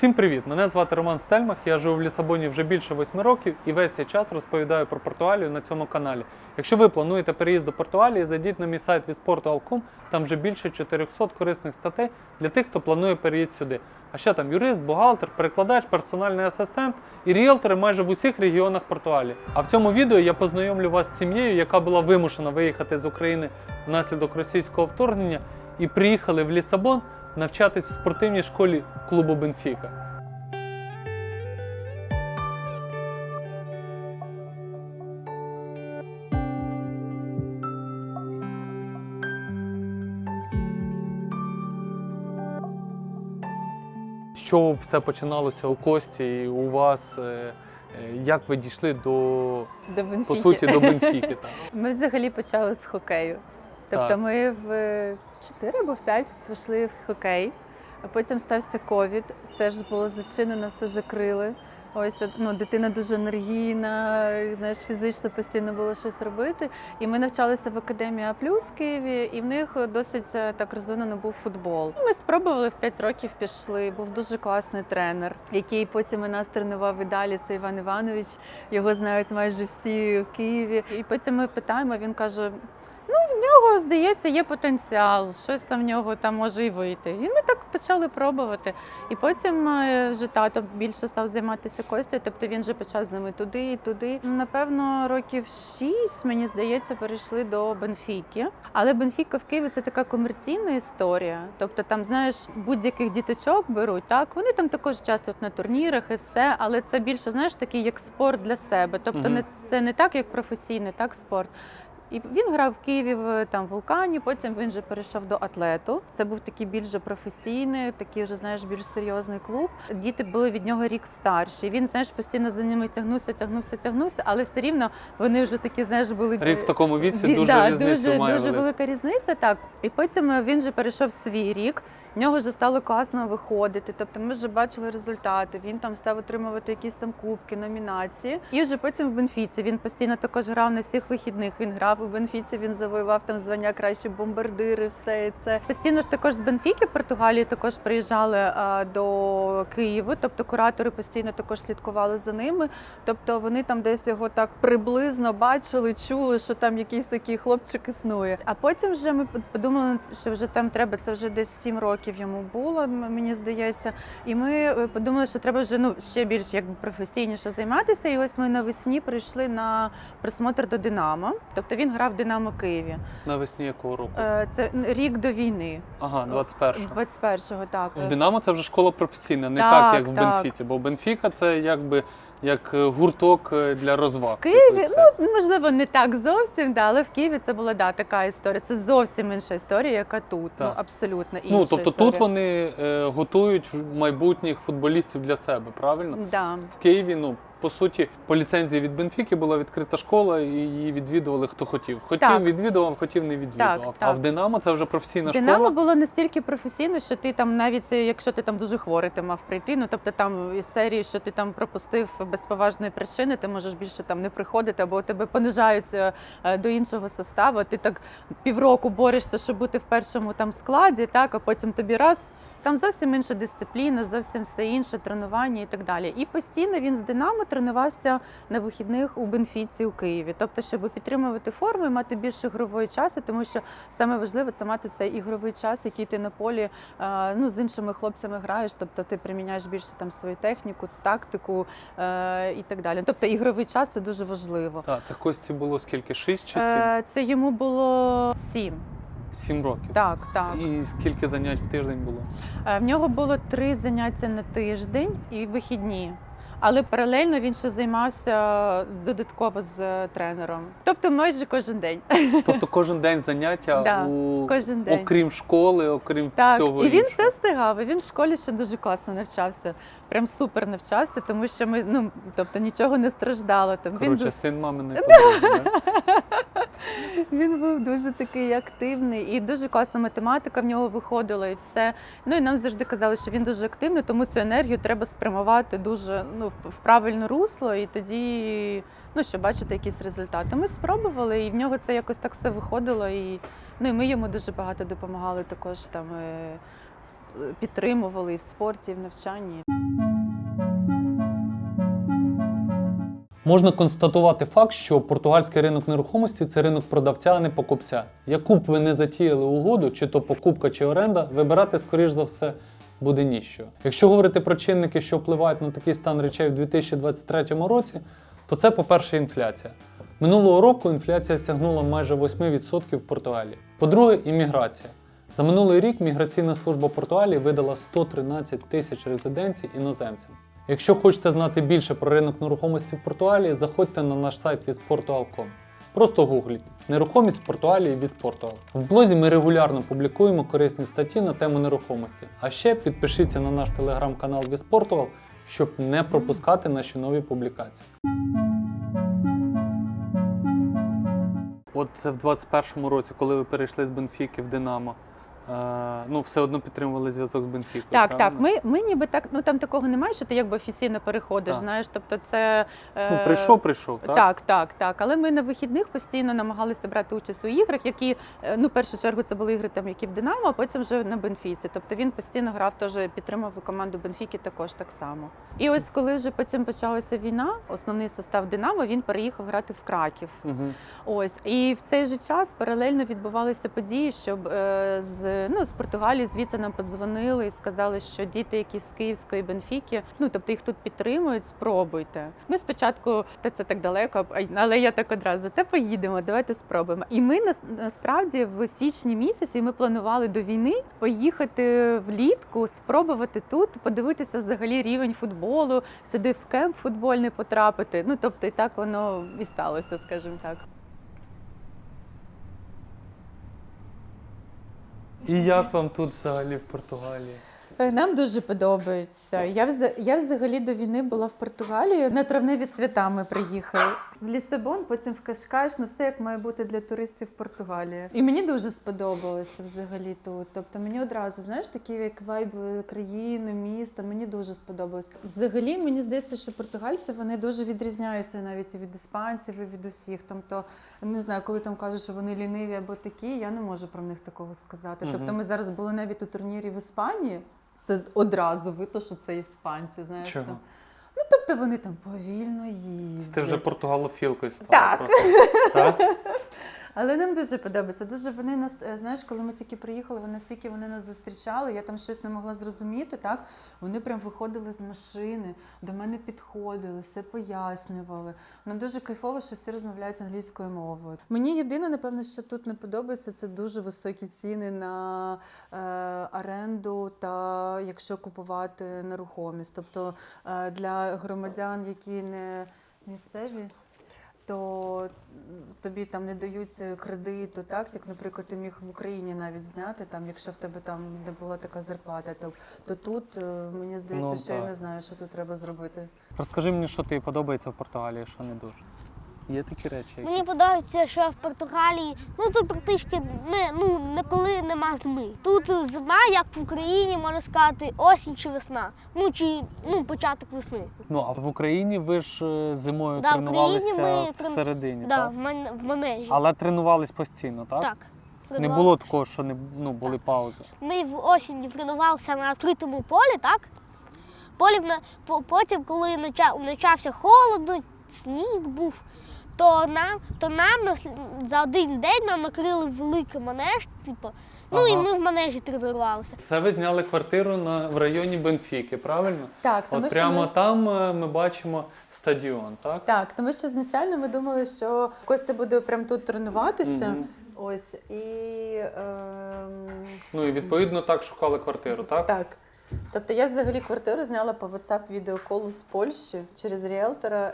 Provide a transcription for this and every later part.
Всім привіт! Мене звати Роман Стельмах. Я живу в Лісабоні вже більше восьми років і весь цей час розповідаю про Португалію на цьому каналі. Якщо ви плануєте переїзд до Португалії, зайдіть на мій сайт visporto.com, там вже більше 400 корисних статей для тих, хто планує переїзд сюди. А ще там юрист, бухгалтер, перекладач, персональний асистент і ріелтори майже в усіх регіонах Португалії. А в цьому відео я познайомлю вас з сім'єю, яка була вимушена виїхати з України внаслідок російського вторгнення і приїхали в Лісабон навчатись в спортивній школі клубу Бенфіка. Чого все починалося у Кості і у вас? е, е, Як ви дійшли до До Бенфіки. по суті до Бенфіки? Так. Ми взагалі почали з хокею. Тобто Так. ми в 4 або в 5 пішли в хокей, а потім стався ковід, все ж було зачинено, все закрили. Ось ну, дитина дуже енергійна, знаєш, фізично постійно було щось робити. І ми навчалися в академії А плюс Києві, і в них досить е, так розвинено був футбол. Ми спробували в 5 років пішли. Був дуже класний тренер, який потім і нас тренував і далі. Це Іван Іванович. Його знають майже всі в Києві. І потім ми питаємо. Він каже: ну в нього здається, є потенціал, щось там в нього там може і вийти. І ми так почали пробувати. І потім е, вже тато більше став займатися Костю, тобто він вже почав з ними туди і туди. Напевно, років шість, мені здається, перейшли до Бенфіки. Але Бенфіка в Києві це така комерційна історія. Тобто, там, знаєш, будь-яких діточок беруть, так вони там також часто на турнірах і все, але це більше знаєш такий як спорт для себе. Тобто, не це не так, як професійний, так спорт. І він грав в Києві в там вулкані. Потім він же перейшов до атлету. Це був такий більш професійний, такий вже знаєш більш серйозний клуб. Діти були від нього рік старші. Він знаєш постійно за ними тягнувся, тягнувся, тягнувся, але все рівно вони вже такі, знаєш, були Рік в такому віці дуже да, різницю дуже, має дуже велика різниця. Так і потім е, він же перейшов свій рік. В нього вже стало класно виходити. Тобто ми вже бачили результати. Він там став отримувати якісь там кубки, номінації. І вже потім в Бенфіці він постійно також грав на всіх вихідних. Він грав у Бенфіці. Він завоював там звання кращі бомбардири. Все це постійно ж також з Бенфіки, Португалії також приїжджали до Києва. Тобто куратори постійно також слідкували за ними. Тобто вони там десь його так приблизно бачили, чули, що там якийсь такий хлопчик існує. А потім вже ми подумали, що вже там треба. Це вже десь 7 років йому було, мені здається. І ми е, подумали, що треба вже ну ще більш якби професійніше займатися. І ось ми навесні прийшли на присмотр до Динамо. Тобто він грав в Динамо Києві. Навесні якого року? Е, Це рік до війни, Ага, 21-го. 21-го, так. В Динамо це вже школа професійна, не Так, так, як в так. Бенфіці. Бо Бенфіка це якби як е, гурток для розваг. В Києві, ну можливо, не так зовсім, да, але в Києві це була да, така історія. Це зовсім інша історія, яка тут. Ну абсолютно інша. ну тобто історія. тут вони е, готують майбутніх футболістів для себе, правильно? да. В Києві, ну по суті, по ліцензії від Бенфіки була відкрита школа, і її відвідували хто хотів. Хотів Так. відвідував, хотів не відвідував. Так, А в Динамо це вже професійна Динамо школа. було настільки професійно, що ти там навіть е, якщо ти там дуже хворий, ти мав прийти. Ну тобто там із серії, що ти там пропустив без поважної причини, ти можеш більше там не приходити, або тебе понижаються е, до іншого составу. Ти так півроку борешся, щоб бути в першому там складі, так а потім тобі раз. Там зовсім інша дисципліна, зовсім все інше, тренування і так далі. І постійно він з Динамо тренувався на вихідних у Бенфіці у Києві. Тобто, щоб підтримувати форму і мати більше ігрової часу, тому що саме важливе це мати цей ігровий час, який ти на полі е, ну, з іншими хлопцями граєш. Тобто ти приміняєш більше там свою техніку, тактику е, і так далі. Тобто ігровий час це дуже важливо. Так, це Кості було скільки? Шість чи сім? Е, це йому було сім. Сім років. Так, так. І скільки занять в тиждень було? Е, В нього було три заняття на тиждень і вихідні. Але паралельно він ще займався додатково з е, тренером. Тобто майже кожен день. Тобто кожен день заняття Да, у кожен день. окрім школи, окрім Так, всього і він іншого. все встигав. І він в школі ще дуже класно навчався. Прям супер навчався, тому що ми ну тобто нічого не страждало. Там він Коротше, ду- син маминої подруги, да? Він був дуже такий активний і дуже класна математика в нього виходила і все. Ну і нам завжди казали, що він дуже активний, тому цю енергію треба спрямувати дуже ну, в, правильне русло, і тоді ну, щоб бачити якісь результати. Ми спробували, і в нього це якось так все виходило. І, ну, і ми йому дуже багато допомагали також там. е, підтримували і в спорті, і в навчанні. Можна констатувати факт, що португальський ринок нерухомості це ринок продавця, а не покупця. Яку б ви не затіяли угоду, чи то покупка, чи оренда, вибирати, скоріш за все, буде ніщо. Якщо говорити про чинники, що впливають на такий стан речей в 2023 році, то це, по-перше, інфляція. Минулого року інфляція сягнула майже 8% в Португалії. По-друге, імміграція. За минулий рік міграційна служба Португалії видала 113 тисяч резиденцій іноземцям. Якщо хочете знати більше про ринок нерухомості в Португалії, заходьте на наш сайт visportual.com. Просто гугліть нерухомість в Португалії Visportual. В блозі ми регулярно публікуємо корисні статті на тему нерухомості. А ще підпишіться на наш телеграм-канал Visportual, щоб не пропускати наші нові публікації. От це в 21-му році, коли ви перейшли з Бенфіки в Динамо. Ну, все одно підтримували зв'язок з Бенфікою. Так, так. Ми, ми ніби так, ну там такого немає, що ти якби офіційно переходиш. Так. Знаєш, тобто це е, Ну, прийшов, прийшов, так? Так, так, так. Але ми на вихідних постійно намагалися брати участь у іграх, які е, ну в першу чергу це були ігри, там які в Динамо, а потім вже на Бенфіці. Тобто він постійно грав, теж підтримав команду Бенфіки також так само. І ось коли вже потім почалася війна, основний состав Динамо він переїхав грати в Краків. Угу. Ось і в цей же час паралельно відбувалися події, щоб е, з ну з Португалії звідси нам подзвонили і сказали, що діти, які з Київської Бенфіки, ну тобто їх тут підтримують, спробуйте. Ми спочатку та це так далеко, але я так одразу та поїдемо, давайте спробуємо. І ми нас- насправді в січні місяці ми планували до війни поїхати влітку, спробувати тут, подивитися взагалі рівень футболу, сюди в кемп футбольний потрапити. Ну тобто, і так воно і сталося, скажімо так. І як вам тут взагалі в Португалії? Е, Нам дуже подобається. Я я взагалі до війни була в Португалії. На травневі свята ми приїхали. В Лісабон, потім в Кашкаш, ну все як має бути для туристів в Португалії. І мені дуже сподобалося взагалі тут. Тобто мені одразу, знаєш, такі як вайби країни, міста, мені дуже сподобалось. Взагалі, мені здається, що португальці вони дуже відрізняються навіть і від іспанців, і від усіх. Тобто, не знаю, коли там кажуть, що вони ліниві або такі, я не можу про них такого сказати. Тобто, ми зараз були навіть у турнірі в Іспанії. Це одразу видно, що це іспанці, знаєш Чого? там. Ну тобто вони там повільно їздять. Це вже португалофілкою стала. Так. просто. так? Але нам дуже подобається. Дуже вони нас, е, знаєш, коли ми тільки приїхали, вони настільки вони нас зустрічали. Я там щось не могла зрозуміти. Так вони прям виходили з машини, до мене підходили, все пояснювали. Нам дуже кайфово, що всі розмовляють англійською мовою. Мені єдине, напевно, що тут не подобається, це дуже високі ціни на е, оренду та якщо купувати нерухомість. Тобто е, для громадян, які не місцеві то тобі там не дають кредиту, так як, наприклад, ти міг в Україні навіть зняти, там, якщо в тебе там не була така зарплата, то, то тут е, мені здається, Ну, що я не знаю, що тут треба зробити. Розкажи мені, що тобі подобається в Португалії, що не дуже. Є такі речі. які- Мені подобається, що в Португалії ну тут практично не ну ніколи нема зими. Тут зима, як в Україні, можна сказати, осінь чи весна. Ну чи ну початок весни. Ну, а в Україні ви ж е, зимою Да, в Україні тренувалися ми всередині, Да, так? в манежі. Але тренувались постійно, так? Так. Не було такого, що не ну, були паузи. Ми в осінні тренувалися на відкритому полі, так? Потім, коли почався холодно, сніг був, то нам, то нам на за один день нам накрили великий манеж, типу. Ну і ми в манежі тренувалися. Це ви зняли квартиру на, в районі Бенфіки, правильно? Так, От прямо там е, ми бачимо стадіон, так? Так, тому що значально ми думали, що Костя буде прямо тут тренуватися. Мгм. Ось і ем, Ну і відповідно так шукали квартиру, так? Так. Тобто я взагалі квартиру зняла по WhatsApp відеоколу з Польщі через ріелтора.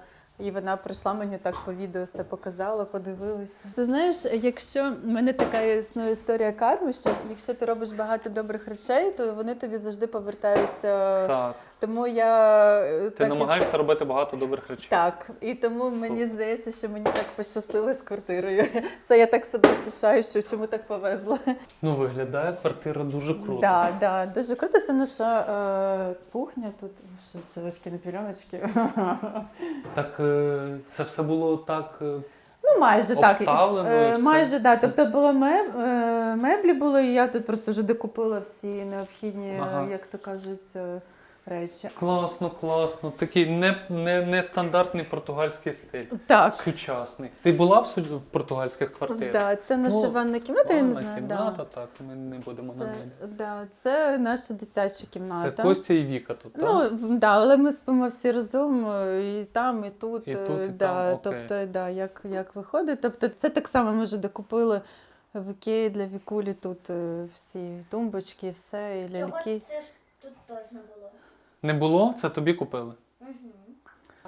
Е- і вона прийшла мені так по відео все показала, подивилася. Ти знаєш, якщо в мене така існує історія карми, що якщо ти робиш багато добрих речей, то вони тобі завжди повертаються. Так. Тому я е, Ти так, і- намагаєшся робити багато добрих речей. так, і тому Супер. мені здається, що мені так пощастило з квартирою. Це я так себе тішаю, що чому так повезло. Ну, виглядає квартира дуже круто. Да, да, дуже круто. Це наша е, кухня тут. Селечки на пільоночки. Так е, це все було так. е, Ну, майже так. Обставлено і Е, все. Майже так. Все. Тобто було меб, меблі були, і я тут просто вже докупила всі необхідні, Ага. як то кажуть, речі. Класно, класно. Такий не, не, нестандартний португальський стиль. Так. Сучасний. Ти була в, су- в португальських квартирах? Да, це наша Ну, ванна кімната, я не Ванна знаю. кімната, Да. так, ми не будемо Це, навіть. да, це наша дитяча Це кімната. Костя і Віка тут, так? Ну, в- да, але ми спимо всі разом е, і там, і тут. І е, тут, і да, там, окей. тобто, да, як, як виходить. Тобто, це так само ми вже докупили в Ікеї для Вікулі тут е, всі тумбочки, все, і ляльки. це ж тут точно було. Не було? Це тобі купили? Угу.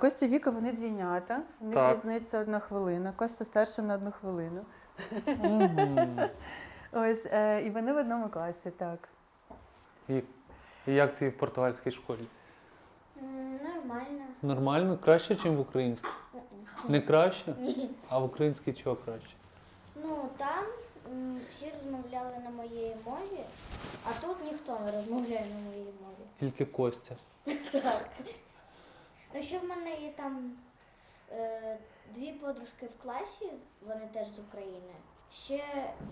Костя Віка, вони двійнята. У них Так. різниця одна хвилина. Костя старша на одну хвилину. Мгм. Ось, е, і вони в одному класі, так. І, і як ти в португальській школі? Нормально. Нормально? Краще, ніж в українській? Не краще? А в українській чого краще? Ну там всі розмовляли на моїй мові, а тут ніхто не розмовляє на моїй мові. Тільки Костя. Так. Ну ще в мене є там е, дві подружки в класі, вони теж з України. Ще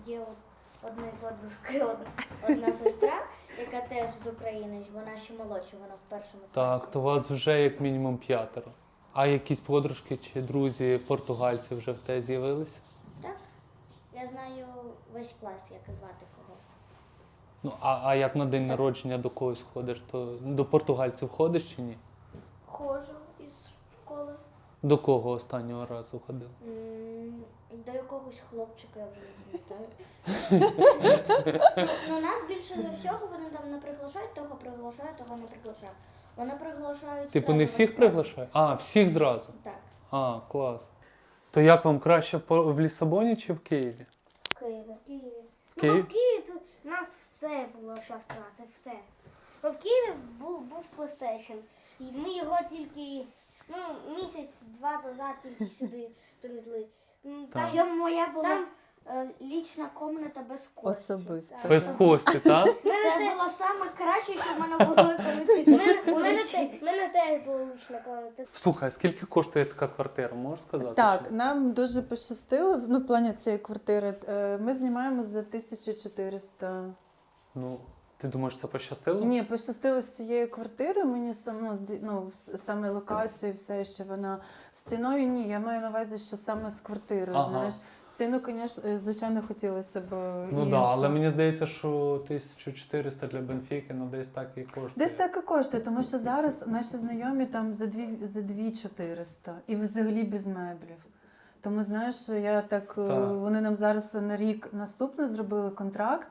є у одної подружки одна, одна сестра, яка теж з України, вона ще молодша, вона в першому класі. Так, то вас вже як мінімум п'ятеро. А якісь подружки чи друзі португальці вже в тебе з'явилися? Я знаю весь клас, як звати кого. Ну, а, а як на день народження до когось ходиш, то до португальців ходиш чи ні? Ходжу із школи. До кого останнього разу ходив? М, До якогось хлопчика я вже не пам'ятаю. ну, нас більше за всього вони там не приглашають, того приглашають, того не приглашають. Вони приглашають. Типу зразу не весь всіх клас. приглашають? А, всіх зразу. Так, А, клас. То як вам краще по- в Лісабоні чи в Києві? в Києві. В Києві. Ну, в Києві тут у нас все було що сказати, все. Бо в Києві був, був PlayStation. І ми його тільки ну, місяць-два назад тільки сюди привезли. Там, Так. Моя була Там- лічна комната без кості. Особиста. Так. Без Кості, так? Це було саме краще, що в мене було коли У мене, теж була лучна комната. Слухай, скільки коштує така квартира, можеш сказати? Так, нам дуже пощастило. Ну, в плані цієї квартири. Е, Ми знімаємо за 1400. Ну, ти думаєш, це пощастило? Ні, пощастило з цієї квартири. Мені сам, ну, ну, саме локацію, все, що вона з ціною. Ні, я маю на увазі, що саме з квартирою. Ага. Знаєш, ціну, звісно, звичайно, хотілося б. Ну так, да, але мені здається, що 1400 для Бенфіки, ну десь так і коштує. Десь так і коштує, тому що зараз наші знайомі там за дві за дві 400 і взагалі без меблів. Тому знаєш, я так, е, Так. вони нам зараз на рік наступний зробили контракт.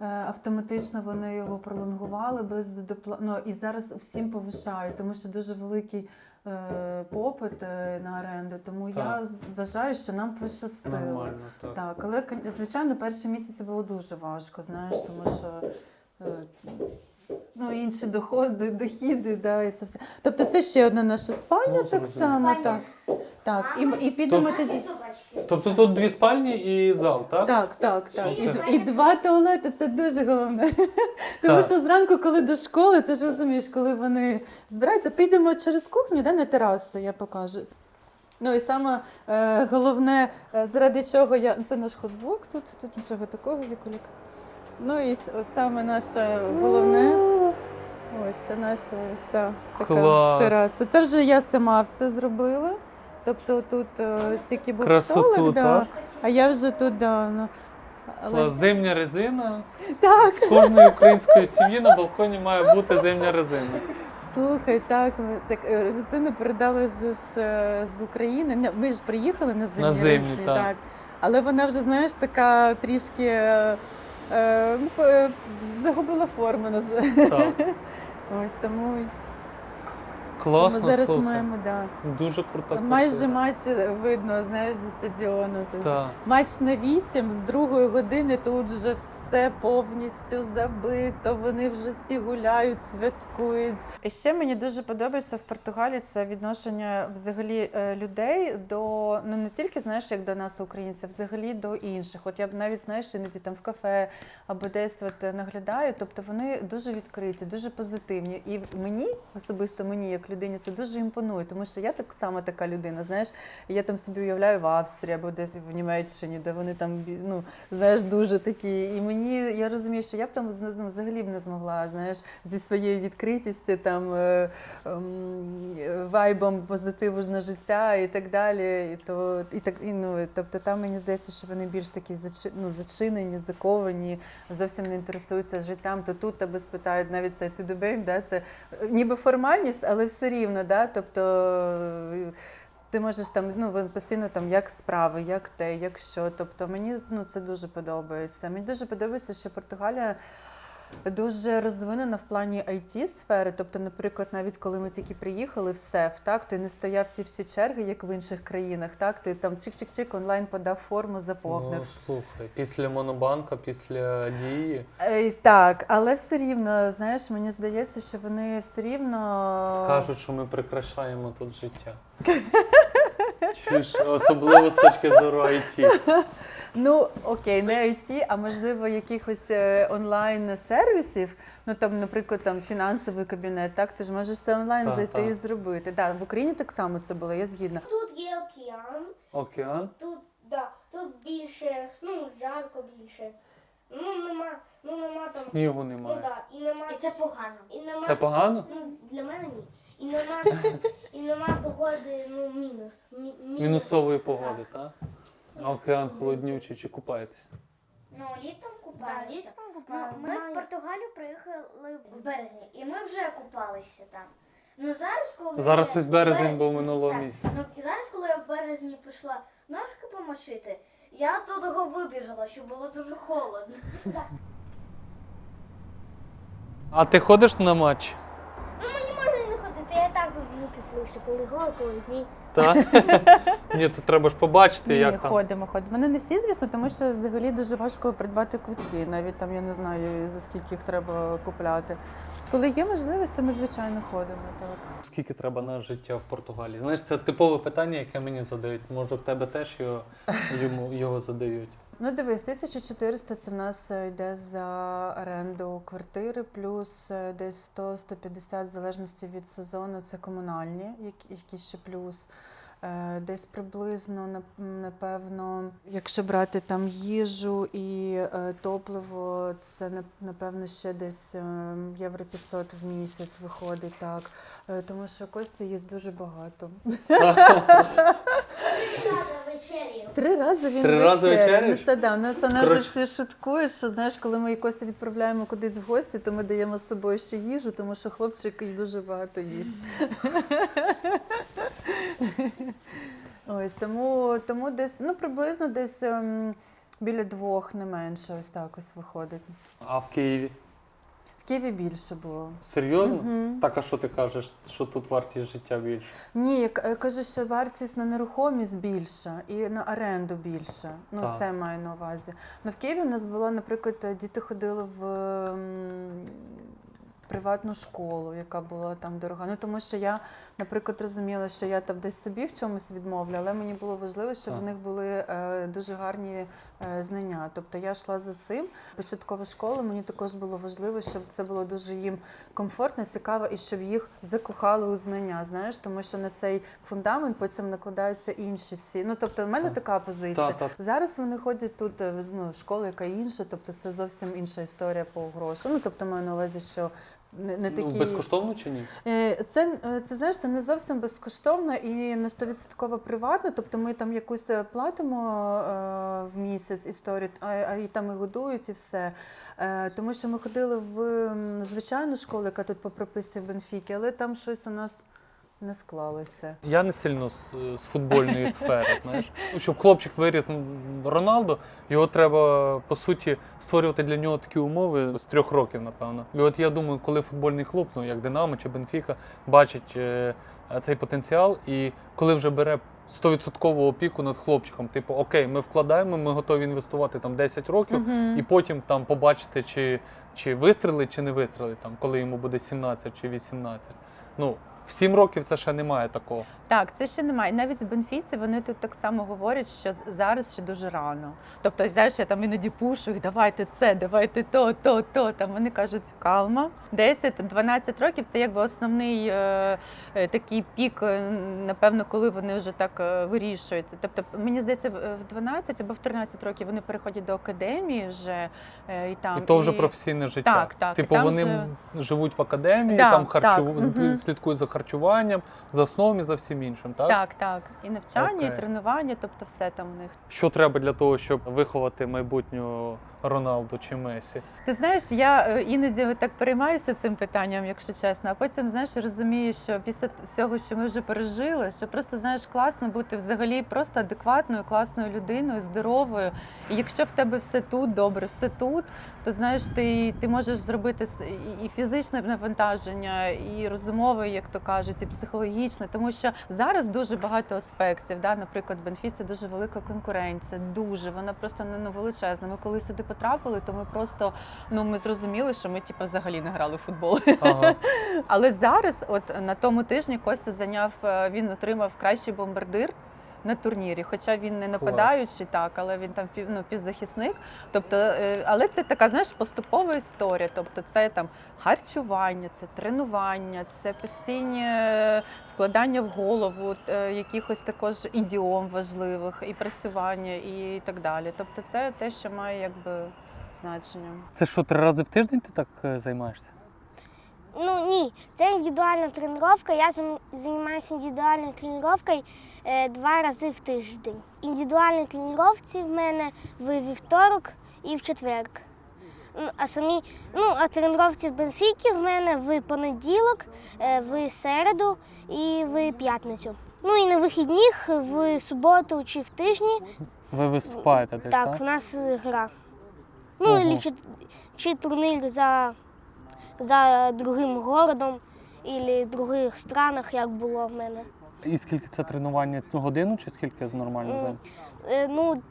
е, Автоматично вони його пролонгували без допла... ну, і зараз всім повишають, тому що дуже великий е, попит е, на оренду. Тому я Так. я вважаю, що нам пощастило. Нормально, так. Так, але звичайно, перші місяці було дуже важко, знаєш, тому що е, ну, інші доходи, дохіди, да, і це все. Тобто це ще одна наша спальня, Ну, так само. Так, так. І, і підемо То- тоді. Тобто тут дві спальні і зал, так? Так, так, так. І, д- і два туалети це дуже головне. Тому Так. що зранку, коли до школи, ти ж розумієш, коли вони збираються, підемо через кухню да, на терасу, я покажу. Ну і саме е, головне, е, заради чого я. Це наш хозблок, тут, тут нічого такого, Вікулік. Ну і саме наше головне. Ось це наша ця така Клас. тераса. Це вже я сама все зробила. Тобто тут е, тільки був Красоту, столик, да, так? а я вже тут, да, ну, але Зимня резина. так, В кожної української сім'ї на балконі має бути зимня резина. слухай, так, ми так е, резину передали ж е, з України. Не, Ми ж приїхали на зимні На зимні, резини, так. Але вона вже, знаєш, така трішки е, загубила форму. Так. Ось тому Класно, ми зараз слухай. маємо, да. Дуже крута Майже матч видно, знаєш, зі стадіону. Матч на 8, з другої години тут вже все повністю забито. Вони вже всі гуляють, святкують. І ще мені дуже подобається в Португалії це відношення взагалі е, людей до ну не тільки знаєш, як до нас, українців, взагалі до інших. От я б навіть знаєш, іноді там в кафе або десь от наглядаю. Тобто вони дуже відкриті, дуже позитивні. І мені особисто мені, як людині це дуже імпонує, тому що я так само така людина. Знаєш, я там собі уявляю в Австрії або десь в Німеччині, де вони там ну знаєш дуже такі. І мені я розумію, що я б там ну, взагалі б не змогла, знаєш, зі своєю відкритістю, там е, ем, вайбом позитиву на життя і так далі. І то і так і ну тобто там мені здається, що вони більш такі зачи, ну, зачинені, заковані, зовсім не інтересуються життям. То тут тебе спитають навіть to the да, це е, ніби формальність, але все рівно, да, тобто. е, Ти можеш там ну постійно там як справи, як те, як що. Тобто мені ну це дуже подобається. Мені дуже подобається, що Португалія дуже розвинена в плані it сфери. Тобто, наприклад, навіть коли ми тільки приїхали в СЕФ, так ти не стояв ці всі черги, як в інших країнах. Так ти там чик-чик-чик онлайн подав форму, заповнив. Ну, слухай, після монобанка, після дії Е, Так, але все рівно, знаєш, мені здається, що вони все рівно скажуть, що ми прикрашаємо тут життя. Чуєш, особливо з точки зору IT. Ну окей, не IT, а можливо якихось е, онлайн сервісів. Ну там, наприклад, там фінансовий кабінет. Так, ти ж можеш все онлайн Так, зайти так. і зробити. Да, в Україні так само це було, я згідна. Тут є океан, Океан. тут, да, тут більше, ну, жарко більше. Ну, нема, ну нема там. Снігу Ну немає. да, і нема. І це погано. І нема. Це погано? Ну, для мене ні. І нема, і нема погоди, ну, мінус. Мі, мінус. Мінусової погоди, так? А океан холоднючий чи купаєтесь? Ну, літом Да, купалися. літком Ну, купаю. ми в Португалію приїхали в березні, і ми вже купалися там. Ну зараз, коли Зараз я- ось березень березні- був минулого так, місяця. Ну і зараз, коли я в березні пішла ножки помочити, я того вибіжала, що було дуже холодно. А ти ходиш на матч? Ну, мені можна і не ходити, я і так тут звуки слышу, коли гол, коли ні. Так? Ні, тут треба ж побачити, як там. ходимо, ходимо. Ну не всі, звісно, тому що взагалі дуже важко придбати квитки. Навіть там я не знаю за скільки їх треба купляти. Коли є можливість, то ми звичайно ходимо. Так. Скільки треба на життя в Португалії? Знаєш, це типове питання, яке мені задають. Може, в тебе теж його, йому, його задають. Ну дивись, 1400 це в нас е, йде за оренду квартири, плюс е, десь 100-150 в залежності від сезону. Це комунальні, які, ще плюс. Е, Десь приблизно напевно, якщо брати там їжу і е, топливо, це нап- напевно ще десь е, євро 500 в місяць виходить так. Тому що Костя їсть дуже багато. Три рази він Три рази вечеряє. Ну це да. Ну це нас всі шуткують, що знаєш, коли ми Костю відправляємо кудись в гості, то ми даємо з собою ще їжу, тому що хлопчик і дуже багато їсть. Ось тому, тому десь ну приблизно десь ем, біля двох не менше, ось так ось виходить. А в Києві? В Києві більше було. Серйозно? Мгм. Так, а що ти кажеш, що тут вартість життя більше? Ні, я кажу, що вартість на нерухомість більша і на оренду більша. Ну, Так. це маю на увазі. Ну, в Києві в нас було, наприклад, діти ходили в м, приватну школу, яка була там дорога. Ну, тому що я, наприклад, розуміла, що я там десь собі в чомусь відмовлю, але мені було важливо, щоб в них були е, дуже гарні е, знання. Тобто я йшла за цим. Початкова школа мені також було важливо, щоб це було дуже їм комфортно, цікаво, і щоб їх закохали у знання. Знаєш, тому що на цей фундамент потім накладаються інші всі. Ну тобто, в мене Так. така позиція. Так, так. Зараз вони ходять тут е, ну, школа, яка інша, тобто це зовсім інша історія по грошам. Ну тобто маю на увазі, що не, не такі Ну, безкоштовно чи ні? Е, Це, е, це знаєш, це не зовсім безкоштовно і не стовідсотково приватно. Тобто ми там якусь е, платимо е, в місяць історію, а, а і там і годують, і все. Е, тому що ми ходили в звичайну школу, яка тут по прописці в Бенфікі, але там щось у нас не склалося. Я не сильно з, з футбольної сфери, знаєш. Ну, Щоб хлопчик виріс м, Роналдо, його треба по суті створювати для нього такі умови з трьох років, напевно. І от я думаю, коли футбольний клуб, ну як Динамо чи Бенфіка, бачить е, е, цей потенціал, і коли вже бере 100% опіку над хлопчиком, типу, окей, ми вкладаємо, ми готові інвестувати там 10 років, Мгм. і потім там побачити, чи, чи вистрелить, чи не вистрелить, там, коли йому буде 17 чи 18. Ну, В 7 років це ще немає такого. Так, це ще немає. Навіть в Бенфіці вони тут так само говорять, що зараз ще дуже рано. Тобто, знаєш, я там іноді пушу їх, давайте це, давайте то, то, то. Там вони кажуть, калма. 10-12 років це якби основний е, е, такий пік, е, напевно, коли вони вже так е, вирішують. Тобто, мені здається, в в 12 або в 13 років вони переходять до академії вже е, і там і то вже професійне життя. Так, так, Типу, і там вони вже- живуть в академії, Да, там харчу... так, мгм. слідкують за харчуванням, за сном і за всім іншим. Так? Так, так. І навчання, Окей. і тренування, тобто все там у них. Що треба для того, щоб виховати майбутнього Роналду чи Месі? Ти знаєш, я е, іноді так переймаюся цим питанням, якщо чесно, а потім знаєш розумію, що після всього, що ми вже пережили, що просто знаєш класно бути взагалі просто адекватною, класною людиною, здоровою. І якщо в тебе все тут добре, все тут, то знаєш, ти, ти можеш зробити і- фізичне навантаження, і розумове, як то кажуть, і психологічне, тому що зараз дуже багато аспектів. Да? Наприклад, в Бенфіці дуже велика конкуренція, дуже вона просто ну, величезна. Ми коли сюди потрапили, то ми просто ну ми зрозуміли, що ми типу, взагалі не грали в футбол. Ага. Але зараз, от на тому тижні, Костя зайняв, е, він отримав кращий бомбардир. На турнірі, хоча він не нападаючий, так, але він там ну, півзахисник. Тобто, е, але це така, знаєш, поступова історія. Тобто, це там харчування, це тренування, це постійні е, вкладання в голову, е, якихось також ідіом важливих, і працювання, і так далі. Тобто, це те, що має якби значення. Це що, три рази в тиждень ти так е, займаєшся? Ну ні, це індивідуальна тренування. Я займаюся індивідуальною тренуванням е, два рази в тиждень. Індивідуальні тренування в мене в вівторок і в четверг. Ну, а самі, ну, а тренування в Бенфікі в мене в понеділок, е, в середу і в п'ятницю. Ну і на вихідних в суботу чи в тижні. Ви виступаєте десь, Так, так? в нас гра. Ну, чи, чи турнір за, за другим городом, в других странах, як було в мене. І скільки це тренування? Годину чи скільки з нормально М. Е, ну,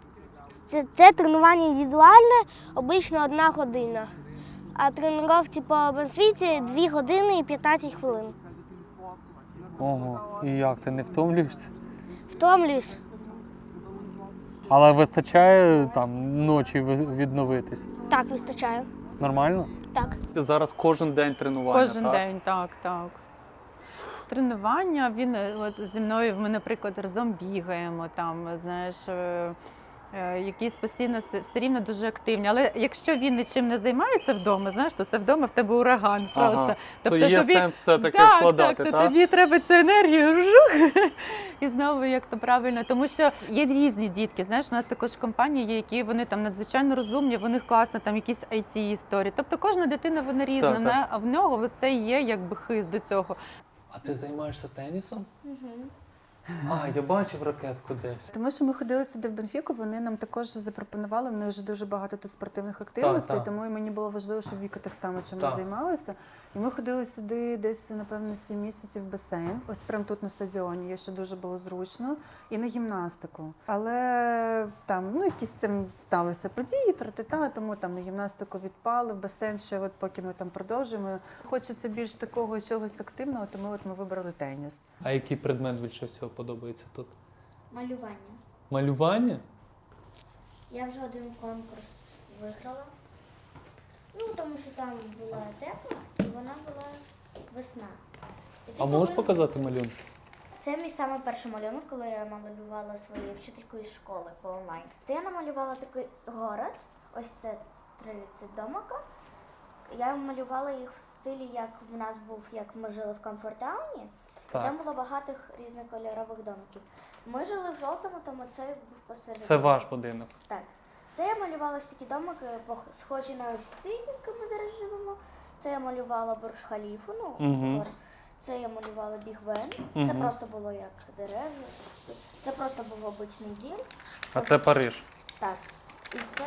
це, це тренування індивідуальне, обично одна година. А тренування по Бенфіці 2 години і 15 хвилин. Ого. І як ти не втомлюєшся? Втомлююсь. Але вистачає там ночі відновитись. Так, вистачає. Нормально? Так. Ти Зараз кожен день тренування. Кожен так? день, так, так. Тренування, він е, от зі мною, ми, наприклад, разом бігаємо, там, знаєш, е, якісь постійно все, все рівно дуже активні. Але якщо він нічим не займається вдома, знаєш, то це вдома в тебе ураган просто. Ага. Тобто То є тобі, сенс все-таки так, вкладати, так, так? то тобі треба цю енергію жух, і знову як то правильно. Тому що є різні дітки. Знаєш, у нас також компанії, є, які вони там надзвичайно розумні, в них класно, там якісь it історії. Тобто кожна дитина вона різна, Так, так. а в нього це є якби хист до цього. А ти займаєшся тенісом? А, я бачив ракетку десь. Тому що ми ходили сюди в Бенфіку, вони нам також запропонували. В них вже дуже багато тут спортивних активностей, так. тому і мені було важливо, щоб Віка так само чимось Так. займалася. І ми ходили сюди десь, напевно, 7 місяців в басейн. Ось прямо тут на стадіоні. Є що дуже було зручно. І на гімнастику. Але там ну якісь там сталися події, тра-та-та, тому там на гімнастику відпали, в басейн ще от поки ми там продовжуємо. Хочеться більш такого чогось активного, тому от ми вибрали теніс. А який предмет більше всього подобається тут? Малювання. Малювання? Я вже один конкурс виграла. Ну, тому що там була тема і вона була весна. І ти А можеш повинен- показати малюнки? Це мій саме перший малюнок, коли я намалювала свою вчительку із школи по онлайн. Це я намалювала такий город. Ось це 30 домика. Я малювала їх в стилі, як в нас був, як ми жили в комфортауні. Так. там було багато різнокольорових домиків. Ми жили в жовтому, тому це був посередині. Це ваш будинок. Так. Це я малювала ось такі домики, схожі на ось ці, які ми зараз живемо. Це я малювала Бурж Халіфу, ну, Мгм. це я малювала Біг Бен. Це Мгм. просто було як дерева. Це просто був обичний дім. А це Париж. Так. І це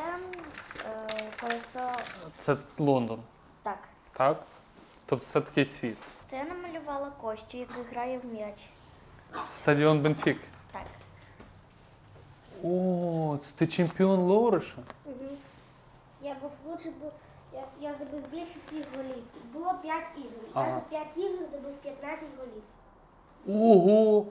е, колесо. Це Лондон. Так. Так? Тобто це такий світ. Це я намалювала Костю, який грає в м'яч. Стадіон Бенфік. Так. О, це ти чемпіон Лориша? Угу. Я був лучший, бу- Я, я забив більше всіх голів. Було 5 ігор. Я Ага. за 5 ігор забив 15 голів. Ого!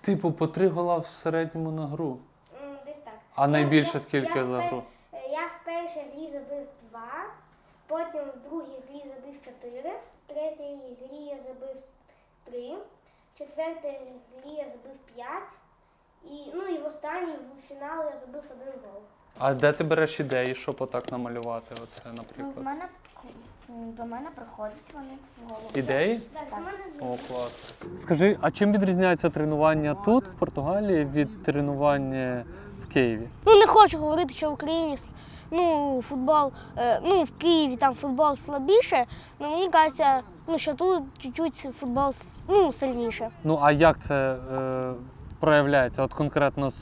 Типу, по три гола в середньому на гру. М, Десь так. А найбільше Я- скільки я за впер- гру? е, Я в першій грі забив 2, потім в другій грі забив 4, в третій грі я забив 3, в четвертій грі я забив 5, і, ну і в останній в фінал я забив один гол. А де ти береш ідеї, щоб отак намалювати? Оце, Ну, наприклад. мене до мене приходять вони в голову. Ідеї? Так, в О, клас. Скажи, а чим відрізняється тренування тут, в Португалії, від тренування в Києві? Ну не хочу говорити, що в Україні ну, футбол, е, ну в Києві там футбол слабіше, але мені кажеться, ну що тут чуть-чуть футбол ну, сильніше. Ну а як це е, проявляється? От конкретно з,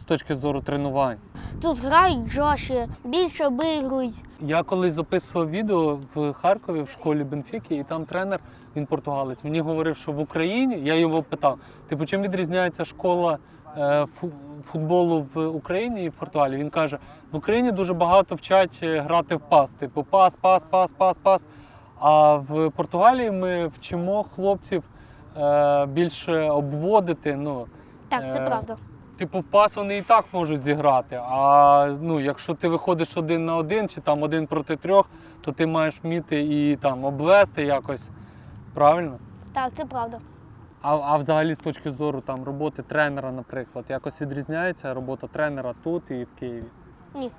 з точки зору тренувань? Тут грають жорстче, більше обігрують. Я колись записував відео в Харкові в школі Бенфіки, і там тренер, він португалець. Мені говорив, що в Україні я його питав: типу, чим відрізняється школа футболу в Україні і в Португалії? Він каже: в Україні дуже багато вчать е, грати в пас, типу пас, пас, пас, пас, пас. А в Португалії ми вчимо хлопців е, більше обводити. Ну, Так, це Е, правда. Типу, в пас вони і так можуть зіграти. А ну, якщо ти виходиш один на один чи там один проти трьох, то ти маєш вміти і там обвести якось. Правильно? Так, це правда. А, а взагалі з точки зору там роботи тренера, наприклад, якось відрізняється робота тренера тут і в Києві? Ні.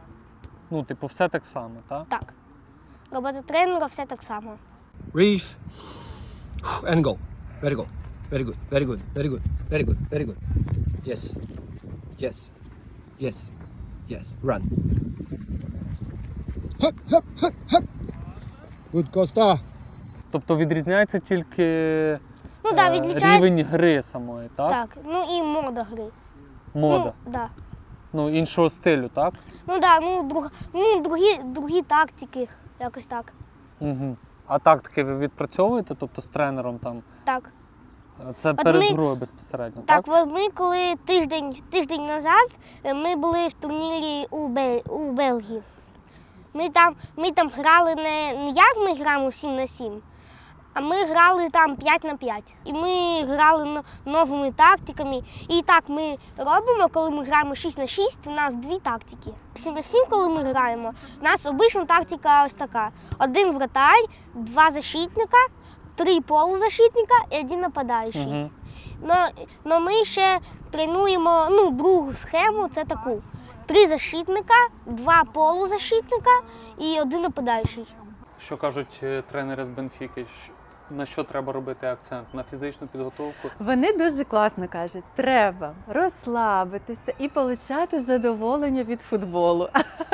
Ну, типу, все так само, так? Так. Робота тренера все так само. Reef. And go. Very good. Very good. Very good. Very good. Very good. Very good. Yes. Yes. Yes. Yes. Run. Hup, hup, hup, hup. Good Costa. Тобто відрізняється тільки Ну так, е, відлічають. рівень гри самої, так? Так, ну і мода гри. Мода. Ну, да. Ну, іншого стилю, так? Ну да, ну, друг, ну другі, другі тактики, якось так. Угу. А тактики ви відпрацьовуєте, тобто з тренером там? Так. Е, Це От перед ми- грою безпосередньо, Так, так? ми коли тиждень, тиждень назад е, ми були в турнірі у, Бел, у Бельгії. Ми там, ми там грали не, не як ми граємо 7 на 7, а ми грали там 5 на 5. І ми грали но- новими тактиками. І так ми робимо, коли ми граємо 6 на 6, у нас дві тактики. 7 на 7, коли ми граємо, у нас обична тактика ось така: один вратар, два защитника, три полузащитника і один нападаючий. Угу. Но, но ми ще тренуємо ну, другу схему, це таку. Три защитника, два полузащитника і один нападаючий. Що кажуть е, тренери з Бенфіки? На що треба робити акцент? На фізичну підготовку? Вони дуже класно кажуть, треба розслабитися і отримати задоволення від футболу.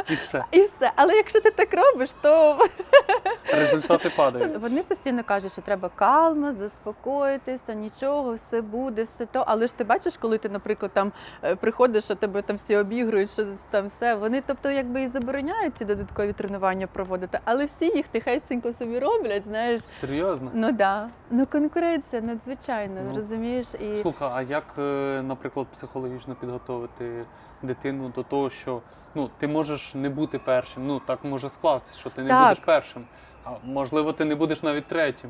І все. І все. Але якщо ти так робиш, то Результати падають. вони постійно кажуть, що треба калма, заспокоїтися, нічого, все буде, все то. Але ж ти бачиш, коли ти, наприклад, там е, приходиш, а тебе там всі обігрують, що там все. Вони, тобто, якби і забороняють ці додаткові тренування проводити, але всі їх тихесенько собі роблять, знаєш. Серйозно? Ну да. Ну конкуренція надзвичайно, Ну, розумієш? І Слухай, а як, е, наприклад, психологічно підготовити дитину до того, що ну, ти можеш не бути першим? Ну, так може скластися, що ти не Так. будеш першим. А можливо, ти не будеш навіть третім.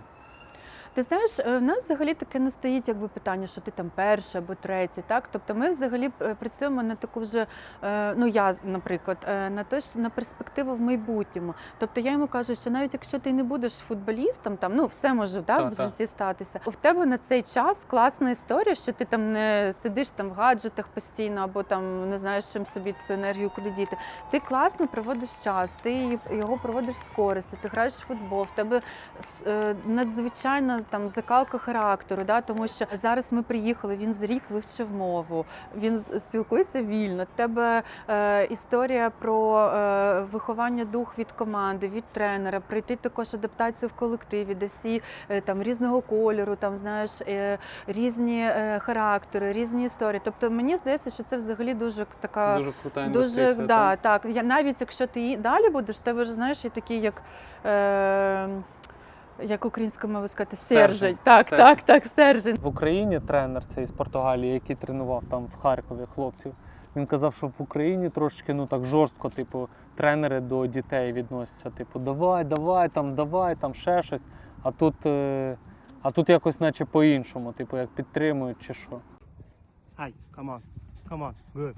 Ти знаєш, е, в нас взагалі таке не стоїть якби питання, що ти там перший або третій. Так, тобто ми взагалі е, працюємо на таку вже, е, ну я, наприклад, на те, що на перспективу в майбутньому. Тобто я йому кажу, що навіть якщо ти не будеш футболістом, там ну все може так, Та, в та. житті статися. В тебе на цей час класна історія, що ти там не сидиш там в гаджетах постійно, або там не знаєш, чим собі цю енергію куди діти. Ти класно проводиш час, ти його проводиш з користю, ти граєш в футбол, в тебе надзвичайна там закалка характеру, да, тому що зараз ми приїхали, він з рік вивчив мову, він спілкується вільно. Тебе е, історія про е, виховання дух від команди, від тренера, пройти також адаптацію в колективі, де всі е, там різного кольору, там знаєш е, різні е, характери, різні історії. Тобто мені здається, що це взагалі дуже така. Дуже крута Дуже да, так? Я навіть якщо ти далі будеш, тебе ж знаєш, є такі, як. Е, як українською мовою сказати, Стержень. стержень. Так, Стержень. так, так, стержень. В Україні тренер цей з Португалії, який тренував там в Харкові хлопців, Він казав, що в Україні трошки ну так жорстко, типу, тренери до дітей відносяться. Типу, давай, давай, там, давай, там ще щось. А тут, е, а тут якось наче по-іншому, типу, як підтримують чи що. Hi, come on, come on, good,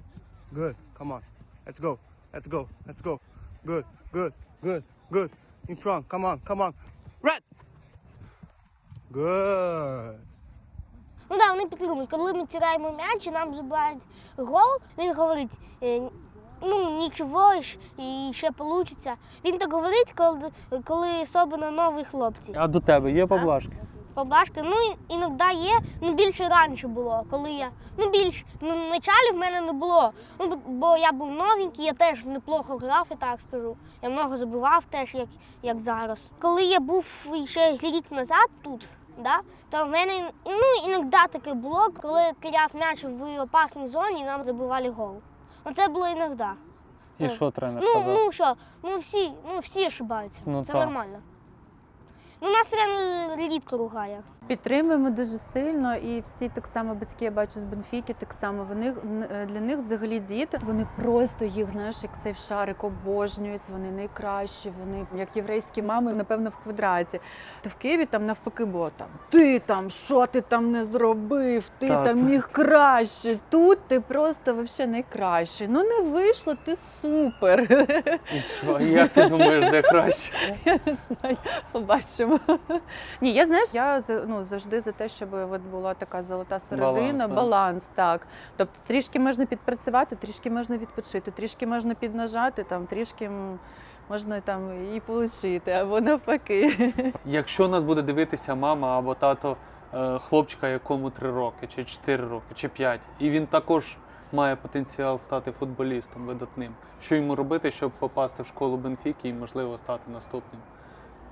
good, come on, let's go, let's go, let's go, good, good, good, good, in front, come on, come on, red, good. Ну так, вони підтримують. Коли ми тираємо м'яч і нам забирають гол, він говорить, е, ну нічого, ж, і ще вийде. Він так говорить, коли, коли особливо нові хлопці. А до тебе є поблажки? Поблажки, ну іноді є, ну більше раніше було, коли я. Ну більш ну, в началі в мене не було. Ну, бо- бо я був новенький, я теж неплохо грав, я так скажу. Я много забивав теж, як, як зараз. Коли я був ще рік назад тут, да, то в мене ну, іноді таке було, коли кидав м'яч в опасній зоні і нам забивали гол. Ну це було іноді. І що тренер Ну, казав? ну що, ну всі, ну всі ошибаються. Ну, це так. нормально. Ну, нас тренер рідко ругає. Підтримуємо дуже сильно, і всі так само батьки я бачу з Бенфіки, так само вони е, для них взагалі діти. Вони просто їх, знаєш, як цей шарик обожнюють. Вони найкращі, вони як єврейські мами, напевно, в квадраті. То в Києві там навпаки було там ти там, що ти там не зробив, ти Так. там міг краще. Тут ти просто взагалі найкращий. Ну не вийшло, ти супер. І що? Як ти думаєш, де краще? Я не знаю, побачимо. Ні, я знаєш, я ну, завжди за те, щоб от була така золота середина, Баланс, баланс, так. Тобто трішки можна підпрацювати, трішки можна відпочити, трішки можна піднажати, там, трішки можна там і отримати, або навпаки. Якщо нас буде дивитися мама або тато е, хлопчика, якому 3 роки, чи 4 роки, чи 5, і він також має потенціал стати футболістом видатним, що йому робити, щоб попасти в школу Бенфіки і, можливо, стати наступним,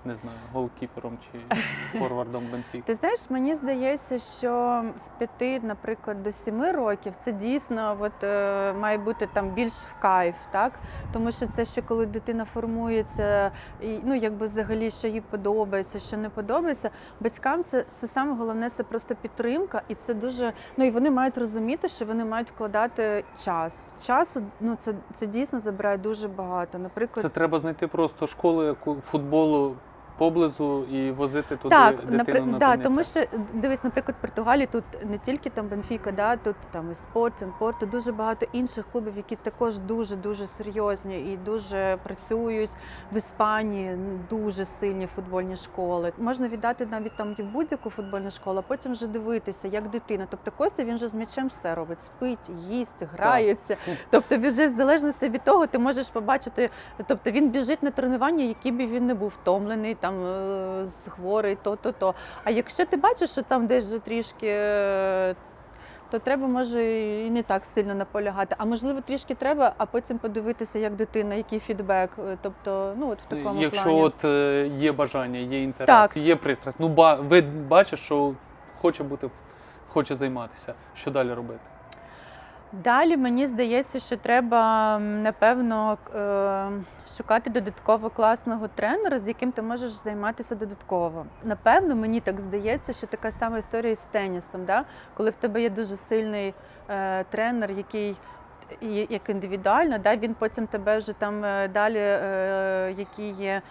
не знаю, голкіпером чи форвардом Бенфіки. Ти знаєш, мені здається, що з п'яти, наприклад, до семи років це дійсно от, е, має бути там більш в кайф, так? Тому що це ще коли дитина формується, і ну якби взагалі що їй подобається, що не подобається. Батькам це, це саме головне, це просто підтримка, і це дуже. Ну і вони мають розуміти, що вони мають вкладати час. Часу ну це, це дійсно забирає дуже багато. Наприклад, Це треба знайти просто школу яку футболу поблизу і возити туди Так, дитину напри... на заняття. тому що дивись, наприклад, в Португалії тут не тільки там Бенфіка, да, тут там і Спортінг, Порту, дуже багато інших клубів, які також дуже дуже серйозні і дуже працюють в Іспанії. Дуже сильні футбольні школи. Можна віддати навіть там і в будь-яку футбольну школу, а потім вже дивитися, як дитина. Тобто Костя він же з м'ячем все робить, спить, їсть, грається. Тобто, він вже в залежності від того, ти можеш побачити. Тобто він біжить на тренування, який би він не був втомлений, там е, хворий, то, то. А якщо ти бачиш, що там десь вже трішки. е, То треба може і не так сильно наполягати. А можливо, трішки треба, а потім подивитися, як дитина, який фідбек. Е, Тобто, ну от в такому Якщо плані. от е, є бажання, є інтерес, Так. є пристрасть, ну ба, ви бачиш, що хоче бути, в- хоче займатися. Що далі робити? Далі мені здається, що треба напевно е, шукати додатково класного тренера, з яким ти можеш займатися додатково. Напевно, мені так здається, що така сама історія з тенісом, да? коли в тебе є дуже сильний е, тренер, який як індивідуально, да, він потім тебе вже там е, далі, які є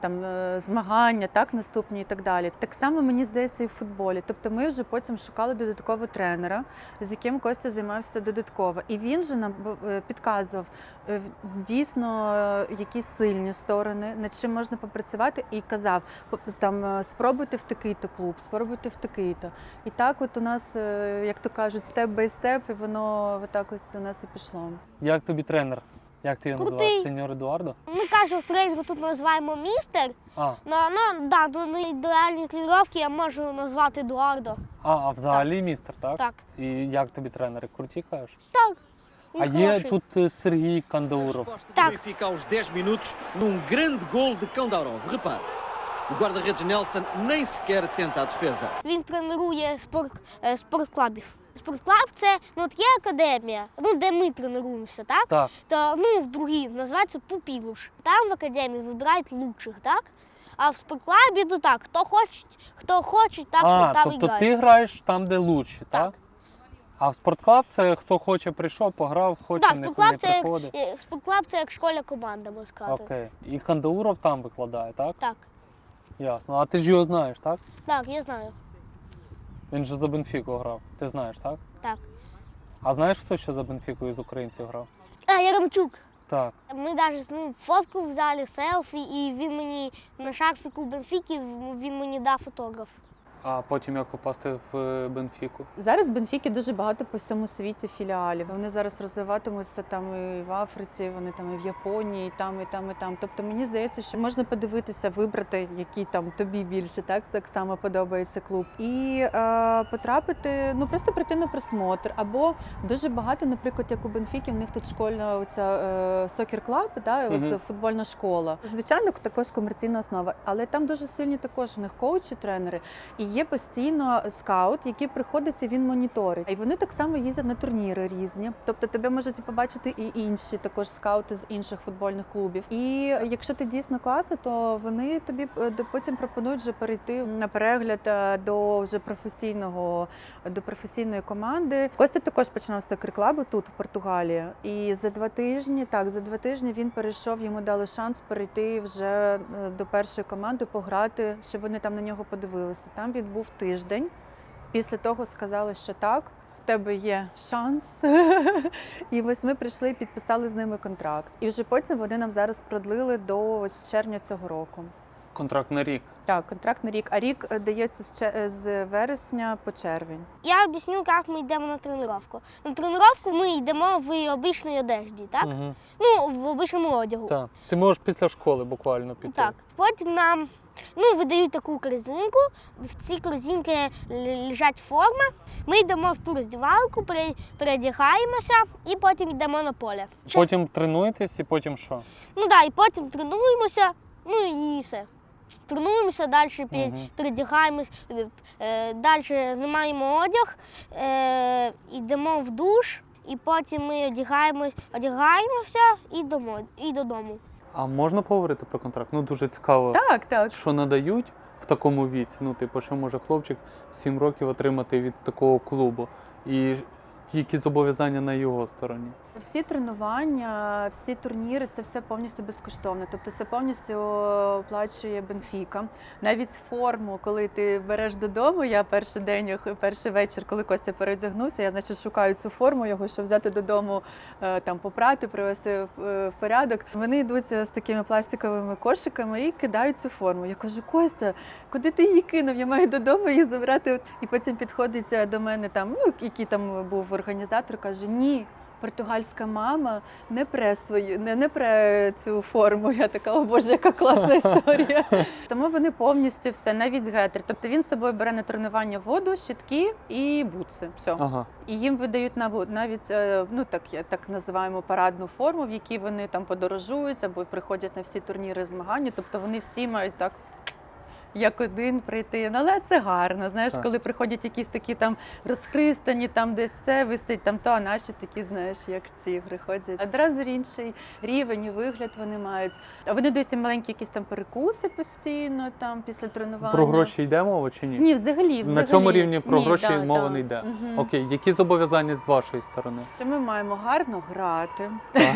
там е, змагання, так наступні і так далі. Так само мені здається і в футболі. Тобто ми вже потім шукали додаткового тренера, з яким Костя займався додатково. І він же нам е, підказував е, дійсно якісь сильні сторони, над чим можна попрацювати, і казав, «По- там спробуйте в такий-то клуб, спробуйте в такий-то. І так, от у нас, як то кажуть, step by step, і воно отак ось у нас і пішло. Як тобі тренер? Як ти його Крутий. називаєш? Сеньор Едуардо? Ми кажемо, в тренінгу тут називаємо містер. А, Ну, ну да, до індивідуальної тренування я можу назвати Едуардо. а, а взагалі містер, так? Так. І як тобі тренери? Круті кажеш? Так. Він А є тут е, Сергій Кандауров. Так. Benfica aos 10 minutos num grande gol de Kandaurov. Repare, o guarda-redes Nelson nem sequer tenta a defesa. Він тренує sport, е, sport club ів. Sport club це ну, от є академія, ну, де ми тренуємося, так? Так. То, ну, в другій називається Pupilos. Там в академії вибирають лучших, так? А в sport club і, ну так, хто хоче, хто хоче, так, а, там тобто і грає. ти граєш там, де лучші, так? Так. А в sport club це хто хоче прийшов, пограв, хоче Так, не, sport club не це як- приходить. Е, Sport club це як школа команда, можна сказати. Окей. І Кандауров там викладає, так? Так, Ясно. А ти ж його знаєш, так? так, я знаю. Він же за Бенфіку грав. Ти знаєш, так? Так. А знаєш, хто ще за Бенфіку із українців грав? А, Яремчук. Так. Ми навіть з ним фотку взяли, селфі, і він мені на шарфіку Бенфіки він мені дав фотограф. А потім як попасти в е, Бенфіку? Зараз в Бенфіки дуже багато по всьому світі філіалів. Вони зараз розвиватимуться там і в Африці, вони там і в Японії, і там, і там, і там. Тобто мені здається, що можна подивитися, вибрати, який там тобі більше, так так само подобається клуб, і е, потрапити, ну просто прийти на просмотр. Або дуже багато, наприклад, як у Бенфіки, в них тут школьна оця е, сокер клаб, да, Мгм. от футбольна школа. Звичайно, також комерційна основа, але там дуже сильні також у них коучі, тренери. І є постійно скаут, який приходить і він моніторить. І вони так само їздять на турніри різні. Тобто тебе можуть побачити і інші також скаути з інших футбольних клубів. І якщо ти дійсно класний, то вони тобі е, потім пропонують вже перейти на перегляд е, до вже професійного до професійної команди. Костя також починав з клабу тут, в Португалії. І за два тижні, так, за два тижні він перейшов, йому дали шанс перейти вже е, до першої команди, пограти, щоб вони там на нього подивилися. Там він був тиждень. Після того сказали, що так. В тебе є шанс, і ось ми прийшли і підписали з ними контракт. І вже потім вони нам зараз продлили до ось червня цього року. Контракт на рік. Так, контракт на рік, а рік е, дається з е, з вересня по червень. Я об'ясню, як ми йдемо на тренування. На тренування ми йдемо в обичній одежді, так? Угу. Ну, в обичному одягу. так. Ти можеш після школи буквально піти. Так. Потім нам ну, видають таку корзинку. В цій корзинці лежать форма. Ми йдемо в ту роздівалку, пере- передягаємося і потім йдемо на поле. Потім тренуєтесь і потім що? Ну так, і потім тренуємося, ну і все. Тренуємося, далі Мгм. передягаємось, е, далі знімаємо одяг, е, йдемо в душ, і потім ми одягаємось, одягаємося і, домо, і додому. А можна поговорити про контракт? Ну дуже цікаво. Так, так. Що надають в такому віці? Ну, типу, що може хлопчик в 7 років отримати від такого клубу? І які зобов'язання на його стороні? Всі тренування, всі турніри це все повністю безкоштовно. Тобто це повністю оплачує Бенфіка. Навіть форму, коли ти береш додому, я перший день, перший вечір, коли Костя передягнувся, я значить шукаю цю форму його, щоб взяти додому, е, там попрати, привести в е, порядок. Вони йдуть з такими пластиковими кошиками і кидають цю форму. Я кажу, Костя, куди ти її кинув? Я маю додому її забрати. І потім підходить е, до мене там, ну який там був організатор, каже: Ні. Португальська мама не пре свою, не, не пре цю форму. Я така, о боже, яка класна історія. Тому вони повністю все, навіть гетер. Тобто він з собою бере на тренування воду, щитки і бутси. Все. Ага. І їм видають навіть е, ну так так називаємо парадну форму, в якій вони там подорожують або приходять на всі турніри змагання. Тобто вони всі мають так. Як один прийти, ну але це гарно. Знаєш, Так. коли приходять якісь такі там розхристані, там десь це висить, там то, а наші такі, знаєш, як ці приходять. Одразу інший рівень і вигляд вони мають. Вони дають маленькі якісь там перекуси постійно, там після тренування. Про гроші йде мова чи ні? Ні, взагалі, взагалі. На цьому рівні про Ні, гроші да, мова да. не йде. Мгм. Окей, які зобов'язання з вашої сторони? То ми маємо гарно грати.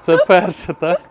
Це перше, так?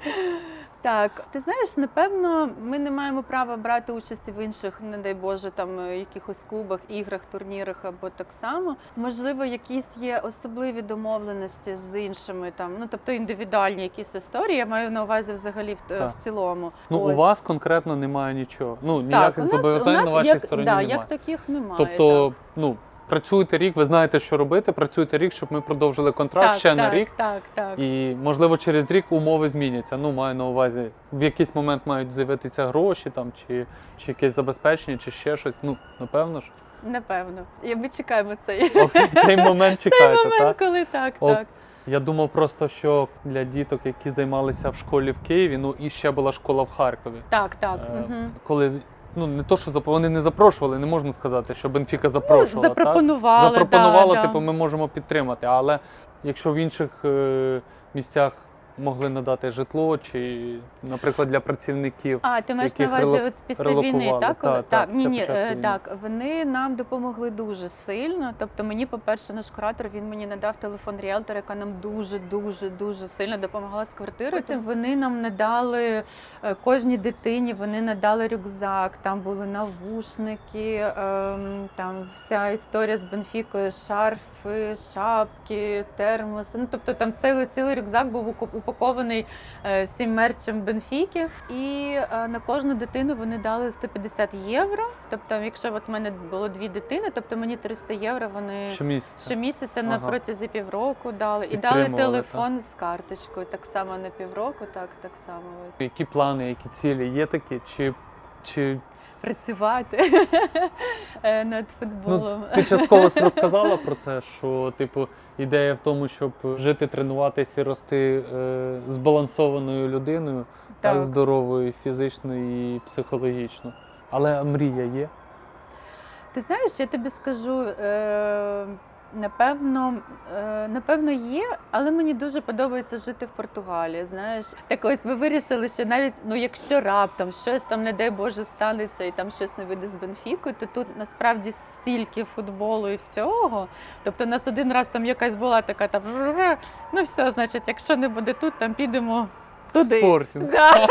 Так, ти знаєш, напевно, ми не маємо права брати участь в інших, не дай Боже, там е, якихось клубах, іграх, турнірах або так само. Можливо, якісь є особливі домовленості з іншими, там, ну тобто індивідуальні якісь історії. Я маю на увазі взагалі в, в цілому. Ну, у вас конкретно немає нічого. Ну, так, ніяких зобов'язань на вашій як, стороні да, немає. як таких немає. тобто, ну, працюєте рік, ви знаєте, що робити, працюєте рік, щоб ми продовжили контракт так, ще так, на рік. Так, так. І можливо через рік умови зміняться. Ну, маю на увазі, в якийсь момент мають з'явитися гроші там, чи, чи якесь забезпечення, чи ще щось. Ну, напевно ж. Напевно. І ми чекаємо цей, Окей, цей момент цей момент, так? коли так, От так. Я думав просто, що для діток, які займалися в школі в Києві, ну і ще була школа в Харкові. Так, так. Е, Угу. Коли ну не то, що зап- вони не запрошували, не можна сказати, що Бенфіка запрошувала. так? Ну, Запропонували. Запропонувала, да, типу, да. ми можемо підтримати. Але якщо в інших е, місцях могли надати житло, чи, наприклад, для працівників. А, ти маєш на увазі от після війни, так? Коли- Так, так, ні, ні, е, війни. так. Вони нам допомогли дуже сильно. Тобто, мені, по-перше, наш куратор він мені надав телефон ріелтора, яка нам дуже, дуже, дуже сильно допомогла з квартирою. Потім вони нам надали е, кожній дитині, вони надали рюкзак, там були навушники, ем, там вся історія з Бенфікою, шарфи, шапки, термоси. Ну, тобто там цілий, цілий рюкзак був уко- упакований е, всім мерчем Бенфіки. І е, на кожну дитину вони дали 150 євро. Тобто, якщо от в мене було дві дитини, тобто мені 300 євро вони Щомісяця. щомісяця на Ага. протязі півроку дали. І дали телефон з карточкою. Так само на півроку, так, так само. Які плани, які цілі є такі? Чи, чи Працювати над над ну, футболом. ти частково розказала про це, що типу ідея в тому, щоб жити, тренуватися і рости е, збалансованою людиною, так. Так. здоровою фізично і психологічно. Але мрія є. Ти знаєш, я тобі скажу, е, напевно, е, напевно, є, але мені дуже подобається жити в Португалії. Знаєш, так ось ми вирішили, що навіть ну, якщо раптом щось там, не дай Боже, станеться і там щось не вийде з Бенфікою, то тут насправді стільки футболу і всього. Тобто, у нас один раз там якась була така там ну все, значить, якщо не буде тут, там підемо. Туди. Спортінг. Да.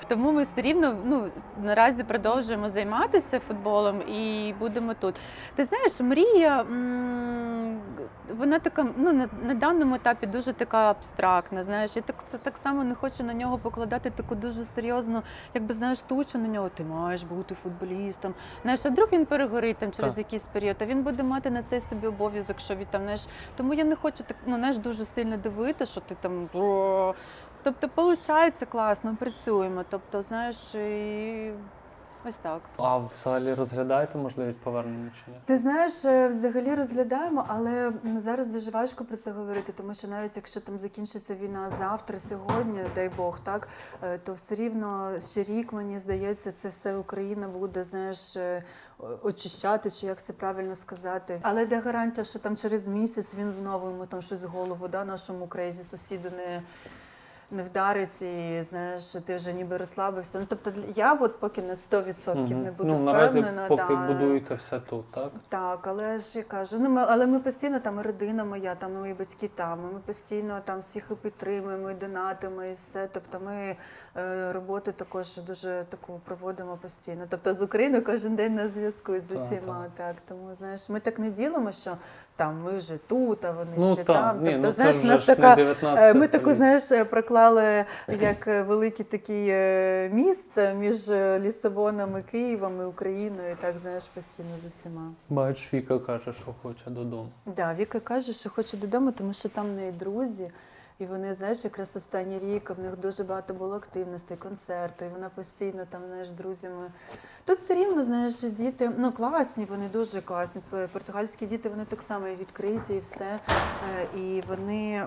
Тому ми все рівно ну, наразі продовжуємо займатися футболом і будемо тут. Ти знаєш, мрія, вона така, ну, на, на даному етапі дуже така абстрактна. Знаєш, я так, так само не хочу на нього покладати таку дуже серйозну, якби знаєш, тучу на нього. Ти маєш бути футболістом. Знаєш, а вдруг він перегорить там через Так. якийсь період, а він буде мати на це собі обов'язок, що він там, знаєш, тому я не хочу так, ну, знаєш, дуже сильно дивити, що ти там. Тобто, виходить класно, працюємо. Тобто, знаєш, і ось так. А взагалі розглядаєте можливість повернення чи ні? Ти знаєш, е, взагалі розглядаємо, але зараз дуже важко про це говорити, тому що навіть якщо там закінчиться війна завтра, сьогодні, дай Бог, так е, то все рівно ще рік, мені здається, це все Україна буде, знаєш, е, очищати, чи як це правильно сказати. Але де гарантія, що там через місяць він знову йому там щось в голову, да, нашому crazy сусіду не. Не вдарить і знаєш, ти вже ніби розслабився. Ну тобто я от поки на 100% Мгм. не буду ну, наразі, впевнена. поки да. будуєте все тут, так? Так, але ж я кажу, ну ми, але ми постійно там і родина моя, там мої батьки там. Ми постійно там всіх і підтримуємо, і донатимо, і все. Тобто ми роботу також дуже таку проводимо постійно. Тобто з Україною кожен день на зв'язку з Так, усіма. Так, тому знаєш, ми так не ділимо, що там ми вже тут, а вони Ну ще так, там. ні, тобто, ну, знаєш, у нас така 19 Е, Ми таку, знаєш, е, проклали як е, великий такий е, міст е, між е, Лісабоном і Києвом і Україною. І так знаєш постійно з усіма. Бач, Віка каже, що хоче додому. Да, Віка каже, що хоче додому, тому що там в неї друзі. І вони, знаєш, якраз останній рік в них дуже багато було активностей, концерту, і вона постійно там, знаєш, з друзями. Тут все рівно, знаєш, діти, ну класні, вони дуже класні. Португальські діти, вони так само і відкриті, і все. Е, І вони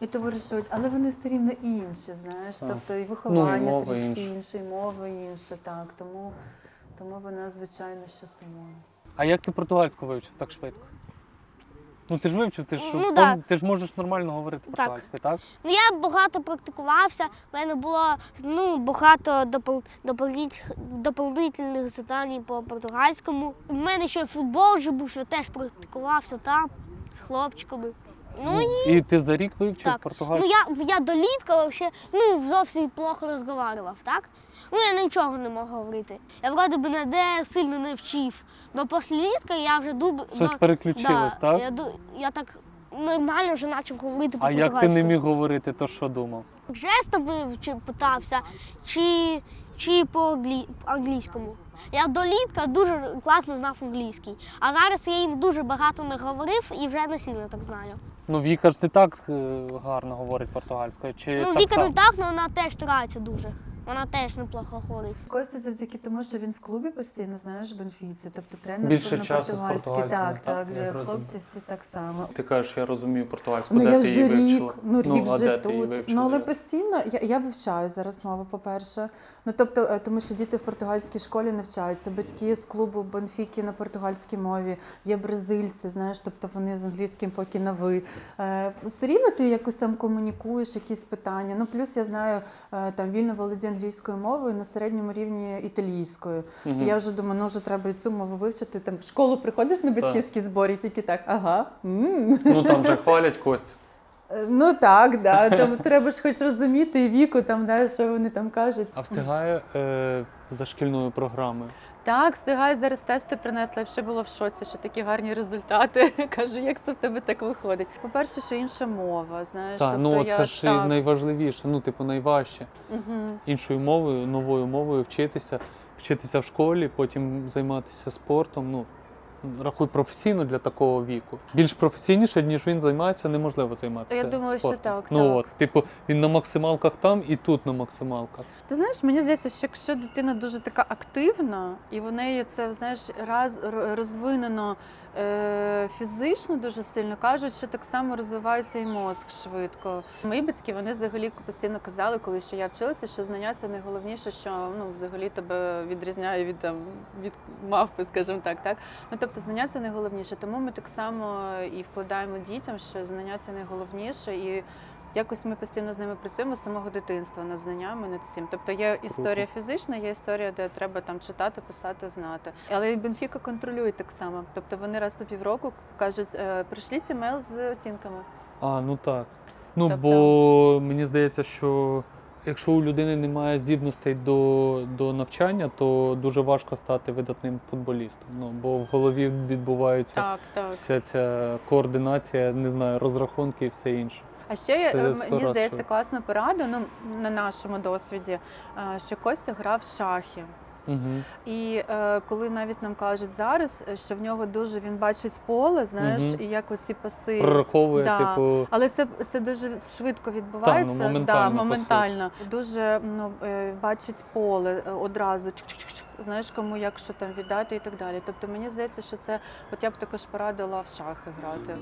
і товаришують, але вони все рівно інші, знаєш. Так. Тобто і виховання мова трішки інше, і мова інша, так. Тому, тому вона, звичайно, що сумує. А як ти португальську вивчив так швидко? Ну ти ж вивчив, ти ж, Ну, пом- да. ти ж можеш нормально говорити Так. португальською, так? Ну я багато практикувався. У мене було ну, багато допол- дополніть- дополнительних завдань по португальському. У мене ще футбол вже був, я теж практикувався там з хлопчиками. Ну і І ти за рік вивчив Так. ну португальську? я, я до літка ну, зовсім плохо розмовляв, так? Ну я нічого не мог говорити. Я вроде би ніде сильно не вчив. Но після літка я вже дуб. Щось ну, переключилось, да, так? Я, я так нормально вже почав говорити А як ти не міг говорити, то що думав? жестами чи питався, чи, чи по-англійському. Я до літка дуже класно знав англійський. А зараз я їм дуже багато не говорив і вже не сильно так знаю. Ну Віка ж не так е, гарно говорить португальською. Чи ну, так Віка само? не так, але вона теж старається дуже. Вона теж неплохо ходить. Костя завдяки тому, що він в клубі постійно, знаєш, Бенфіці. Тобто тренер Більше на часу з португальський. португальцями, Так, так, так, я хлопці всі так само. Ти кажеш, я розумію португальську, Ну де я ти вже її рік, вивчила? ну рік а вже де ти її тут. вивчила? Ну але постійно я, я вивчаю зараз мову, по-перше. Ну тобто, е, тому що діти в португальській школі навчаються. Батьки з клубу Бенфіки на португальській мові, є бразильці, знаєш, тобто вони з англійським поки на ви. Е, Все рівно ти якось там комунікуєш, якісь питання. Ну плюс я знаю е, там вільно володію англійською мовою на середньому рівні італійською. Угу. І я вже думаю, ну вже треба і цю мову вивчити. Там в школу приходиш на батьківські збори, і тільки так, ага. м Ну там же хвалять Костю. Е, Ну так, да. Тому треба ж хоч розуміти і віку, там, да, що вони там кажуть. А встигає е, за шкільною програмою. Так, встигаю зараз тести принесла. Я ще була в шоці, що такі гарні результати. Кажу, як це в тебе так виходить? По-перше, що інша мова, знаєш. Так, тобто ну я, це ж так, найважливіше, ну, типу, найважче. Угу. Іншою мовою, новою мовою вчитися, вчитися в школі, потім займатися спортом. Ну, рахуй професійно для такого віку. Більш професійніше, ніж він займається, неможливо займатися. Я думаю, що так, Ну так. от, типу, він на максималках там і тут на максималках. Ти знаєш, мені здається, що якщо дитина дуже така активна, і в неї це знаєш, раз розвинено фізично дуже сильно, кажуть, що так само розвивається і мозк швидко. Мої батьки вони взагалі постійно казали, коли ще я вчилася, що знання це найголовніше, що ну взагалі тебе відрізняє від там від мавпи, скажімо так. Так ну тобто знання це найголовніше. Тому ми так само і вкладаємо дітям, що знання це найголовніше і. Якось ми постійно з ними працюємо з самого дитинства над знаннями над цим. Тобто є історія фізична, є історія, де треба там читати, писати, знати. Але і Бенфіка контролює так само. Тобто вони раз на півроку кажуть, «Е, пришліть емейл з оцінками. А, ну так. Ну, Тобто- бо мені здається, що якщо у людини немає здібностей до, до навчання, то дуже важко стати видатним футболістом. Ну, бо в голові відбувається Так, так. вся ця координація, не знаю, розрахунки і все інше. А ще Це е, мені раз здається класна порада ну, на нашому досвіді, е, що Костя грав в шахи. Угу. І е, коли навіть нам кажуть зараз, е, що в нього дуже він бачить поле, знаєш, Мгм. і як оці паси. Прораховує, Да. типу. Але це, це дуже швидко відбувається. моментально, да, моментально. Дуже ну, бачить поле одразу. Знаєш, кому як що там віддати і так далі. Тобто мені здається, що це, от я б також порадила в шахи грати.